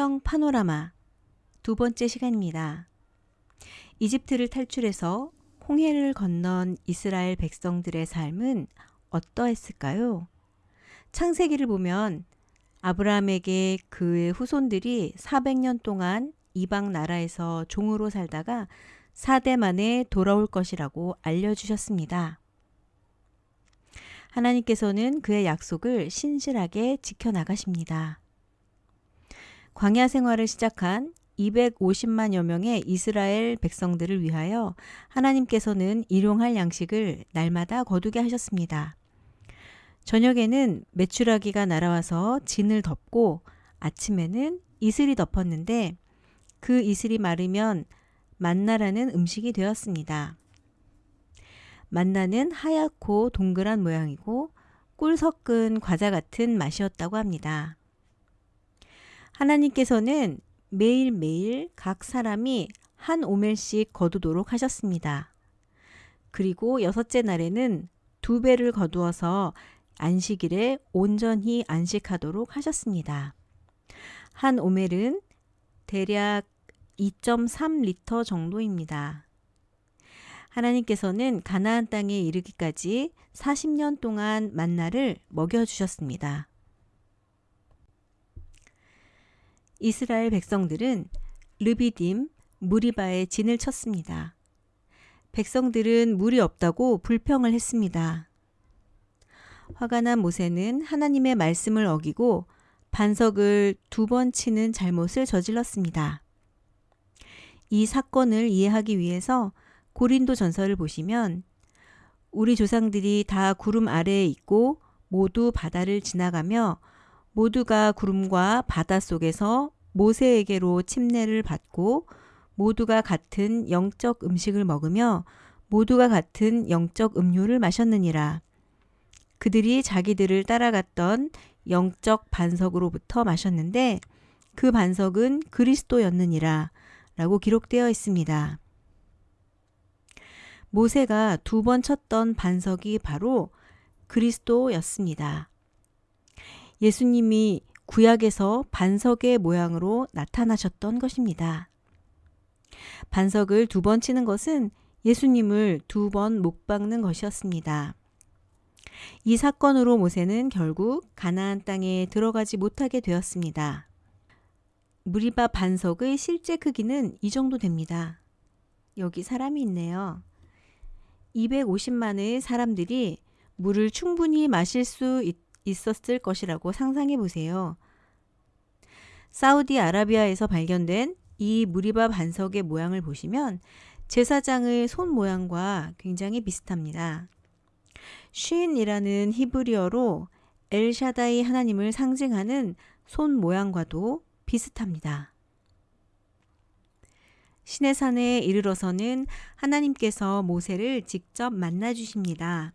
성경 파노라마 두 번째 시간입니다. 이집트를 탈출해서 홍해를 건넌 이스라엘 백성들의 삶은 어떠했을까요? 창세기를 보면 아브라함에게 그의 후손들이 400년 동안 이방 나라에서 종으로 살다가 4대 만에 돌아올 것이라고 알려주셨습니다. 하나님께서는 그의 약속을 신실하게 지켜나가십니다. 광야 생활을 시작한 250만여 명의 이스라엘 백성들을 위하여 하나님께서는 일용할 양식을 날마다 거두게 하셨습니다. 저녁에는 메추라기가 날아와서 진을 덮고 아침에는 이슬이 덮었는데 그 이슬이 마르면 만나라는 음식이 되었습니다. 만나는 하얗고 동그란 모양이고 꿀 섞은 과자 같은 맛이었다고 합니다. 하나님께서는 매일매일 각 사람이 한 오멜씩 거두도록 하셨습니다. 그리고 여섯째 날에는 두 배를 거두어서 안식일에 온전히 안식하도록 하셨습니다. 한 오멜은 대략 2.3리터 정도입니다. 하나님께서는 가나안 땅에 이르기까지 40년 동안 만나를 먹여 주셨습니다. 이스라엘 백성들은 르비딤, 무리바에 진을 쳤습니다. 백성들은 물이 없다고 불평을 했습니다. 화가 난 모세는 하나님의 말씀을 어기고 반석을 두 번 치는 잘못을 저질렀습니다. 이 사건을 이해하기 위해서 고린도 전설을 보시면 우리 조상들이 다 구름 아래에 있고 모두 바다를 지나가며 모두가 구름과 바다 속에서 모세에게로 침례를 받고 모두가 같은 영적 음식을 먹으며 모두가 같은 영적 음료를 마셨느니라. 그들이 자기들을 따라갔던 영적 반석으로부터 마셨는데 그 반석은 그리스도였느니라 라고 기록되어 있습니다. 모세가 두 번 쳤던 반석이 바로 그리스도였습니다. 예수님이 구약에서 반석의 모양으로 나타나셨던 것입니다. 반석을 두 번 치는 것은 예수님을 두번못 박는 것이었습니다. 이 사건으로 모세는 결국 가나안 땅에 들어가지 못하게 되었습니다. 무리바 반석의 실제 크기는 이 정도 됩니다. 여기 사람이 있네요. 250만의 사람들이 물을 충분히 마실 수 있, 있었을 것이라고 상상해 보세요. 사우디아라비아에서 발견된 이 무리바 반석의 모양을 보시면 제사장의 손 모양과 굉장히 비슷합니다. 쉰이라는 히브리어로 엘샤다이 하나님을 상징하는 손 모양과도 비슷합니다. 신의 산에 이르러서는 하나님께서 모세를 직접 만나 주십니다.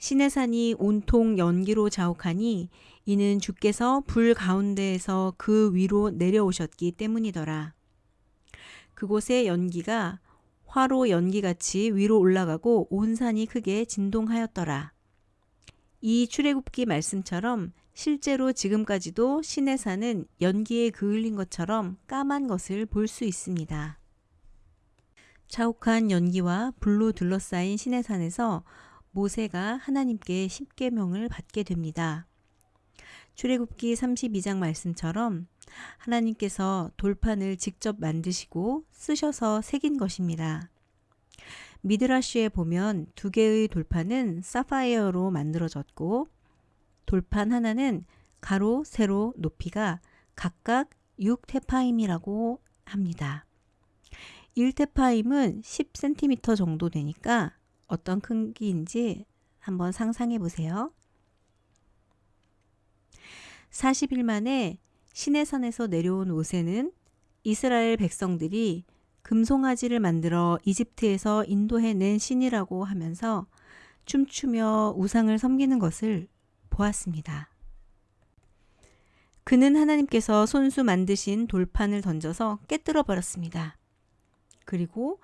신의 산이 온통 연기로 자욱하니 이는 주께서 불 가운데에서 그 위로 내려오셨기 때문이더라. 그곳의 연기가 화로 연기같이 위로 올라가고 온 산이 크게 진동하였더라. 이 출애굽기 말씀처럼 실제로 지금까지도 신의 산은 연기에 그을린 것처럼 까만 것을 볼 수 있습니다. 자욱한 연기와 불로 둘러싸인 신의 산에서 모세가 하나님께 십계명을 받게 됩니다. 출애굽기 32장 말씀처럼 하나님께서 돌판을 직접 만드시고 쓰셔서 새긴 것입니다. 미드라쉬에 보면 두 개의 돌판은 사파이어로 만들어졌고 돌판 하나는 가로, 세로, 높이가 각각 6테파임이라고 합니다. 1테파임은 10cm 정도 되니까 어떤 크기인지 한번 상상해 보세요. 40일 만에 시내산에서 내려온 오세는 이스라엘 백성들이 금송아지를 만들어 이집트에서 인도해낸 신이라고 하면서 춤추며 우상을 섬기는 것을 보았습니다. 그는 하나님께서 손수 만드신 돌판을 던져서 깨뜨려 버렸습니다. 그리고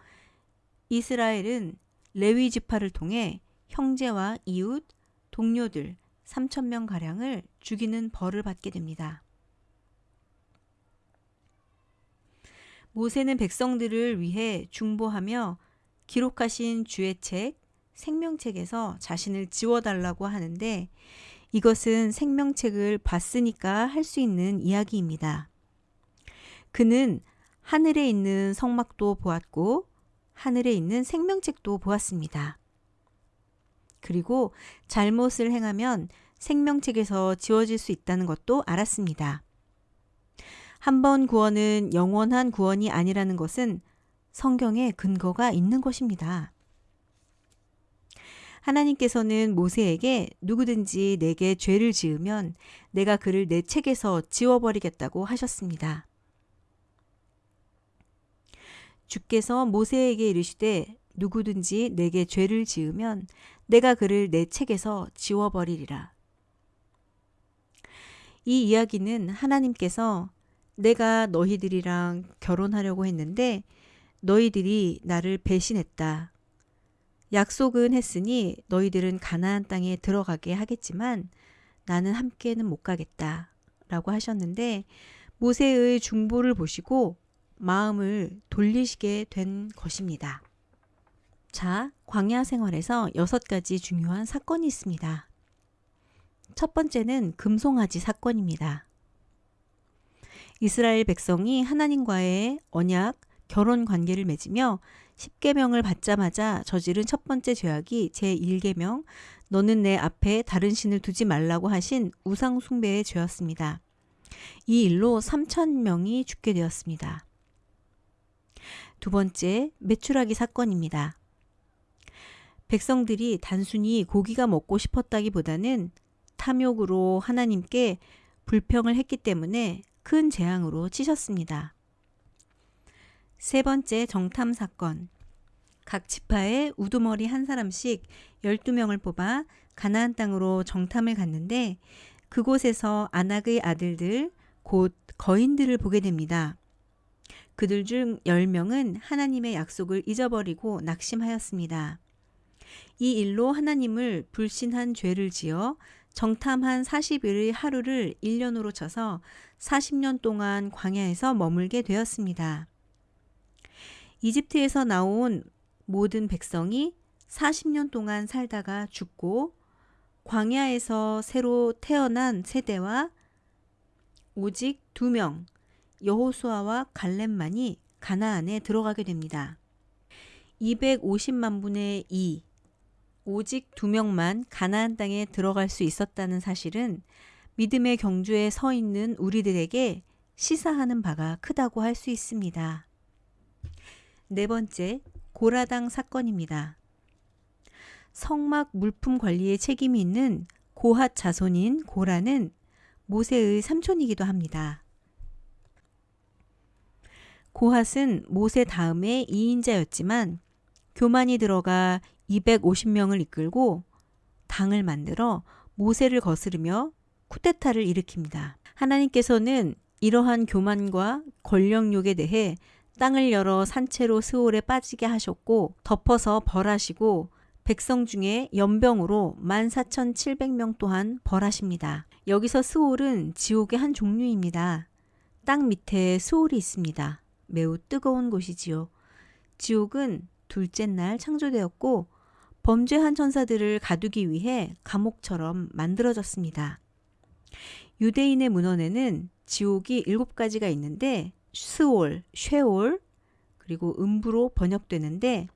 이스라엘은 레위 지파를 통해 형제와 이웃, 동료들 3천명 가량을 죽이는 벌을 받게 됩니다. 모세는 백성들을 위해 중보하며 기록하신 주의 책, 생명책에서 자신을 지워달라고 하는데 이것은 생명책을 봤으니까 할 수 있는 이야기입니다. 그는 하늘에 있는 성막도 보았고 하늘에 있는 생명책도 보았습니다. 그리고 잘못을 행하면 생명책에서 지워질 수 있다는 것도 알았습니다. 한 번 구원은 영원한 구원이 아니라는 것은 성경에 근거가 있는 것입니다. 하나님께서는 모세에게 누구든지 내게 죄를 지으면 내가 그를 내 책에서 지워버리겠다고 하셨습니다. 주께서 모세에게 이르시되 누구든지 내게 죄를 지으면 내가 그를 내 책에서 지워버리리라. 이 이야기는 하나님께서 내가 너희들이랑 결혼하려고 했는데 너희들이 나를 배신했다. 약속은 했으니 너희들은 가나안 땅에 들어가게 하겠지만 나는 함께는 못 가겠다. 라고 하셨는데 모세의 중보를 보시고 마음을 돌리시게 된 것입니다. 자, 광야 생활에서 여섯 가지 중요한 사건이 있습니다. 첫 번째는 금송아지 사건입니다. 이스라엘 백성이 하나님과의 언약, 결혼 관계를 맺으며 10계명을 받자마자 저지른 첫 번째 죄악이 제1계명 너는 내 앞에 다른 신을 두지 말라고 하신 우상 숭배의 죄였습니다. 이 일로 3천 명이 죽게 되었습니다. 두 번째, 매출하기 사건입니다. 백성들이 단순히 고기가 먹고 싶었다기보다는 탐욕으로 하나님께 불평을 했기 때문에 큰 재앙으로 치셨습니다. 세 번째 정탐 사건. 각 지파에 우두머리 한 사람씩 12명을 뽑아 가나안 땅으로 정탐을 갔는데 그곳에서 아낙의 아들들 곧 거인들을 보게 됩니다. 그들 중 10명은 하나님의 약속을 잊어버리고 낙심하였습니다. 이 일로 하나님을 불신한 죄를 지어 정탐한 40일의 하루를 1년으로 쳐서 40년 동안 광야에서 머물게 되었습니다. 이집트에서 나온 모든 백성이 40년 동안 살다가 죽고 광야에서 새로 태어난 세대와 오직 두 명, 여호수아와 갈렙만이 가나안에 들어가게 됩니다. 250만 분의 2, 오직 두 명만 가나안 땅에 들어갈 수 있었다는 사실은 믿음의 경주에 서 있는 우리들에게 시사하는 바가 크다고 할 수 있습니다. 네 번째, 고라당 사건입니다. 성막 물품 관리에 책임이 있는 고핫 자손인 고라는 모세의 삼촌이기도 합니다. 고핫은 모세 다음에 2인자였지만 교만이 들어가 250명을 이끌고 당을 만들어 모세를 거스르며 쿠데타를 일으킵니다. 하나님께서는 이러한 교만과 권력욕에 대해 땅을 열어 산채로 스올에 빠지게 하셨고 덮어서 벌하시고 백성 중에 연병으로 14,700명 또한 벌하십니다. 여기서 스올은 지옥의 한 종류입니다. 땅 밑에 스올이 있습니다. 매우 뜨거운 곳이지요. 지옥은 둘째 날 창조되었고 범죄한 천사들을 가두기 위해 감옥처럼 만들어졌습니다. 유대인의 문헌에는 지옥이 일곱 가지가 있는데 스올, 쉐올, 그리고 음부로 번역되는데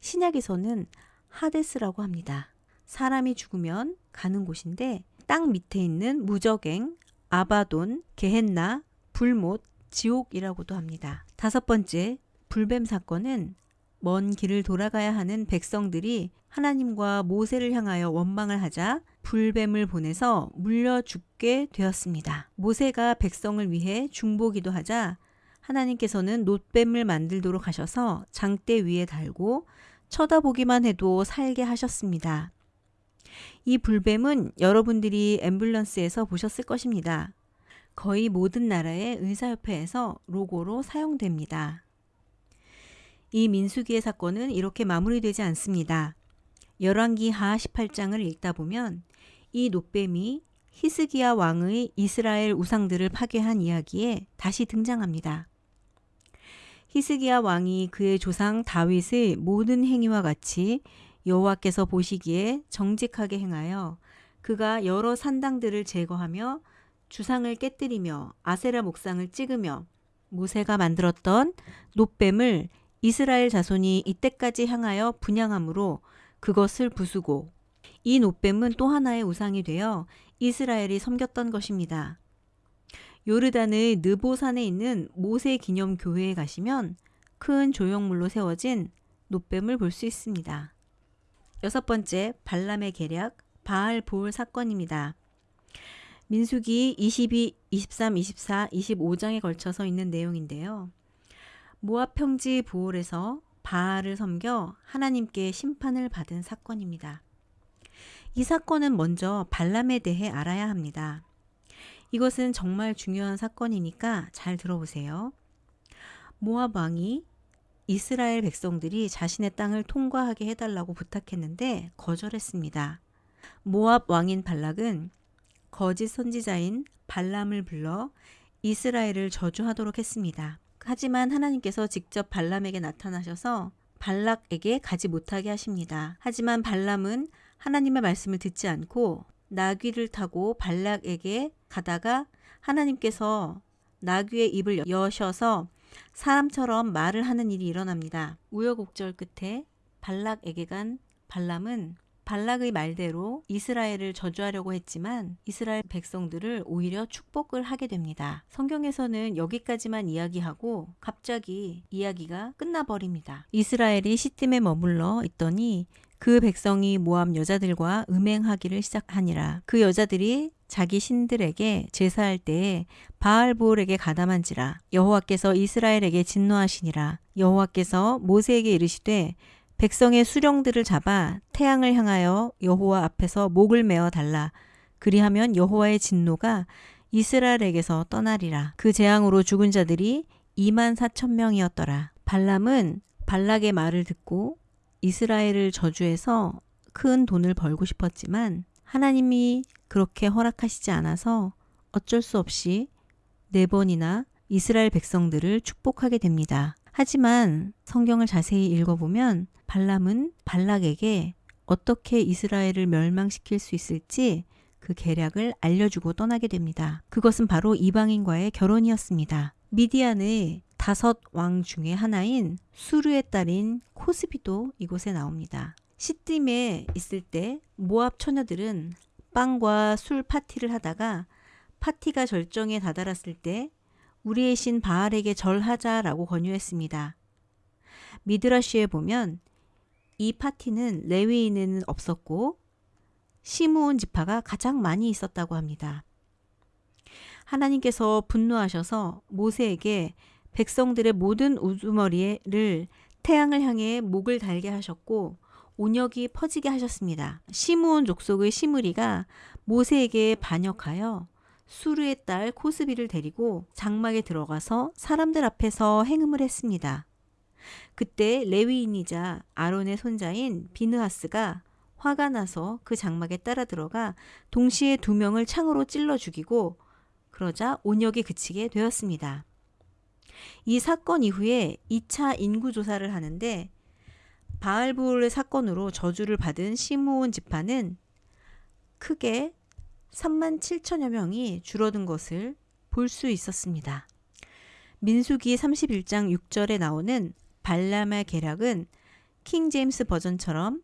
신약에서는 하데스라고 합니다. 사람이 죽으면 가는 곳인데 땅 밑에 있는 무적행, 아바돈, 게헨나, 불못, 지옥이라고도 합니다. 다섯 번째, 불뱀 사건은 먼 길을 돌아가야 하는 백성들이 하나님과 모세를 향하여 원망을 하자 불뱀을 보내서 물려 죽게 되었습니다. 모세가 백성을 위해 중보기도 하자 하나님께서는 놋뱀을 만들도록 하셔서 장대 위에 달고 쳐다보기만 해도 살게 하셨습니다. 이 불뱀은 여러분들이 앰뷸런스에서 보셨을 것입니다. 거의 모든 나라의 의사협회에서 로고로 사용됩니다. 이 민수기의 사건은 이렇게 마무리되지 않습니다. 열왕기 하 18장을 읽다 보면 이 놋뱀이 히스기야 왕의 이스라엘 우상들을 파괴한 이야기에 다시 등장합니다. 히스기야 왕이 그의 조상 다윗의 모든 행위와 같이 여호와께서 보시기에 정직하게 행하여 그가 여러 산당들을 제거하며 주상을 깨뜨리며 아세라 목상을 찍으며 모세가 만들었던 노뱀을 이스라엘 자손이 이때까지 향하여 분양함으로 그것을 부수고 이 노뱀은 또 하나의 우상이 되어 이스라엘이 섬겼던 것입니다. 요르단의 느보산에 있는 모세 기념 교회에 가시면 큰 조형물로 세워진 노뱀을 볼 수 있습니다. 여섯 번째 발람의 계략 바알 보울 사건입니다. 민수기 22, 23, 24, 25장에 걸쳐서 있는 내용인데요. 모압 평지 보홀에서 바알을 섬겨 하나님께 심판을 받은 사건입니다. 이 사건은 먼저 발람에 대해 알아야 합니다. 이것은 정말 중요한 사건이니까 잘 들어보세요. 모압 왕이 이스라엘 백성들이 자신의 땅을 통과하게 해달라고 부탁했는데 거절했습니다. 모압 왕인 발락은 거짓 선지자인 발람을 불러 이스라엘을 저주하도록 했습니다. 하지만 하나님께서 직접 발람에게 나타나셔서 발락에게 가지 못하게 하십니다. 하지만 발람은 하나님의 말씀을 듣지 않고 나귀를 타고 발락에게 가다가 하나님께서 나귀의 입을 여셔서 사람처럼 말을 하는 일이 일어납니다. 우여곡절 끝에 발락에게 간 발람은 발락의 말대로 이스라엘을 저주하려고 했지만 이스라엘 백성들을 오히려 축복을 하게 됩니다. 성경에서는 여기까지만 이야기하고 갑자기 이야기가 끝나버립니다. 이스라엘이 시딤에 머물러 있더니 그 백성이 모함 여자들과 음행하기를 시작하니라. 그 여자들이 자기 신들에게 제사할 때에 바알보올에게 가담한지라 여호와께서 이스라엘에게 진노하시니라 여호와께서 모세에게 이르시되 백성의 수령들을 잡아 태양을 향하여 여호와 앞에서 목을 메어 달라. 그리하면 여호와의 진노가 이스라엘에게서 떠나리라. 그 재앙으로 죽은 자들이 2만 4천 명이었더라. 발람은 발락의 말을 듣고 이스라엘을 저주해서 큰 돈을 벌고 싶었지만 하나님이 그렇게 허락하시지 않아서 어쩔 수 없이 네 번이나 이스라엘 백성들을 축복하게 됩니다. 하지만 성경을 자세히 읽어보면 발람은 발락에게 어떻게 이스라엘을 멸망시킬 수 있을지 그 계략을 알려주고 떠나게 됩니다. 그것은 바로 이방인과의 결혼이었습니다. 미디안의 다섯 왕 중의 하나인 수르의 딸인 코스비도 이곳에 나옵니다. 시딤에 있을 때 모압 처녀들은 빵과 술 파티를 하다가 파티가 절정에 다다랐을 때 우리의 신 바알에게 절하자라고 권유했습니다. 미드라시에 보면 이 파티는 레위인에는 없었고 시므온 지파가 가장 많이 있었다고 합니다. 하나님께서 분노하셔서 모세에게 백성들의 모든 우두머리를 태양을 향해 목을 달게 하셨고 온역이 퍼지게 하셨습니다. 시므온 족속의 시므리가 모세에게 반역하여 수르의 딸 코스비를 데리고 장막에 들어가서 사람들 앞에서 행음을 했습니다. 그때 레위인이자 아론의 손자인 비느하스가 화가 나서 그 장막에 따라 들어가 동시에 두 명을 창으로 찔러 죽이고 그러자 온역이 그치게 되었습니다. 이 사건 이후에 2차 인구조사를 하는데 바알불 사건으로 저주를 받은 시므온 지파는 크게 3만 7천여 명이 줄어든 것을 볼 수 있었습니다. 민수기 31장 6절에 나오는 발람의 계략은 킹 제임스 버전처럼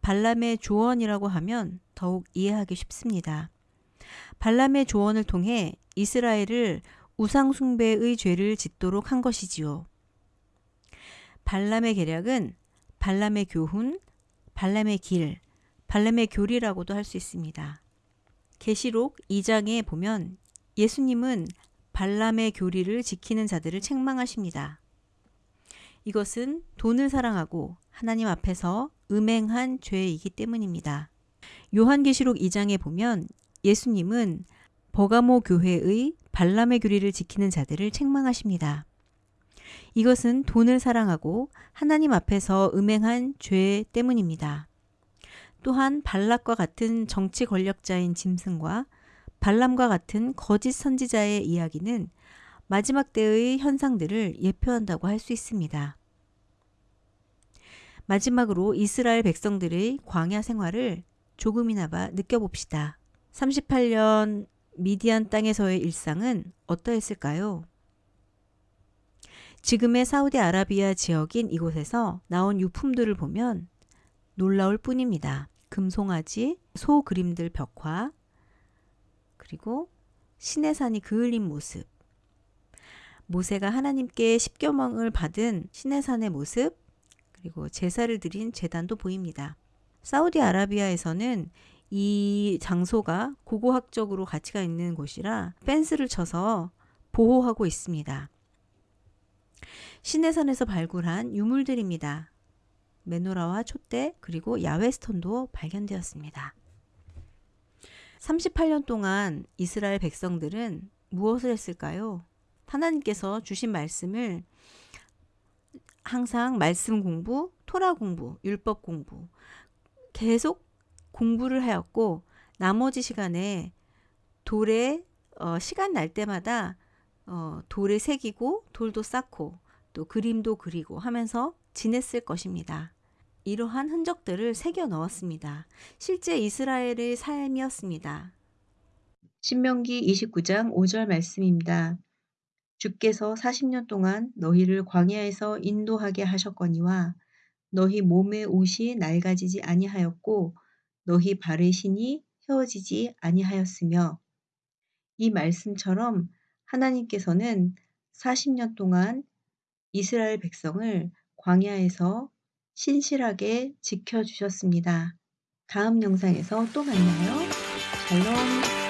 발람의 조언이라고 하면 더욱 이해하기 쉽습니다. 발람의 조언을 통해 이스라엘을 우상숭배의 죄를 짓도록 한 것이지요. 발람의 계략은 발람의 교훈, 발람의 길, 발람의 교리라고도 할 수 있습니다. 계시록 2장에 보면 예수님은 발람의 교리를 지키는 자들을 책망하십니다. 이것은 돈을 사랑하고 하나님 앞에서 음행한 죄이기 때문입니다. 요한계시록 2장에 보면 예수님은 버가모 교회의 발람의 교리를 지키는 자들을 책망하십니다. 이것은 돈을 사랑하고 하나님 앞에서 음행한 죄 때문입니다. 또한 발락과 같은 정치 권력자인 짐승과 발람과 같은 거짓 선지자의 이야기는 마지막 때의 현상들을 예표한다고 할 수 있습니다. 마지막으로 이스라엘 백성들의 광야 생활을 조금이나마 느껴봅시다. 38년 미디안 땅에서의 일상은 어떠했을까요? 지금의 사우디아라비아 지역인 이곳에서 나온 유품들을 보면 놀라울 뿐입니다. 금송아지, 소 그림들 벽화, 그리고 신의 산이 그을린 모습, 모세가 하나님께 십계명을 받은 신의 산의 모습, 그리고 제사를 드린 제단도 보입니다. 사우디아라비아에서는 이 장소가 고고학적으로 가치가 있는 곳이라 펜스를 쳐서 보호하고 있습니다. 신해산에서 발굴한 유물들입니다. 메노라와 촛대 그리고 야외스톤도 발견되었습니다. 38년 동안 이스라엘 백성들은 무엇을 했을까요? 하나님께서 주신 말씀을 항상 말씀 공부, 토라 공부, 율법 공부 계속 공부를 하였고 나머지 시간에 돌에 어, 시간 날 때마다 어, 돌에 새기고 돌도 쌓고 또 그림도 그리고 하면서 지냈을 것입니다. 이러한 흔적들을 새겨 넣었습니다. 실제 이스라엘의 삶이었습니다. 신명기 29장 5절 말씀입니다. 주께서 40년 동안 너희를 광야에서 인도하게 하셨거니와 너희 몸의 옷이 낡아지지 아니하였고 너희 발의 신이 휘어지지 아니하였으며 이 말씀처럼 하나님께서는 40년 동안 이스라엘 백성을 광야에서 신실하게 지켜주셨습니다. 다음 영상에서 또 만나요. 샬롬.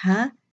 자,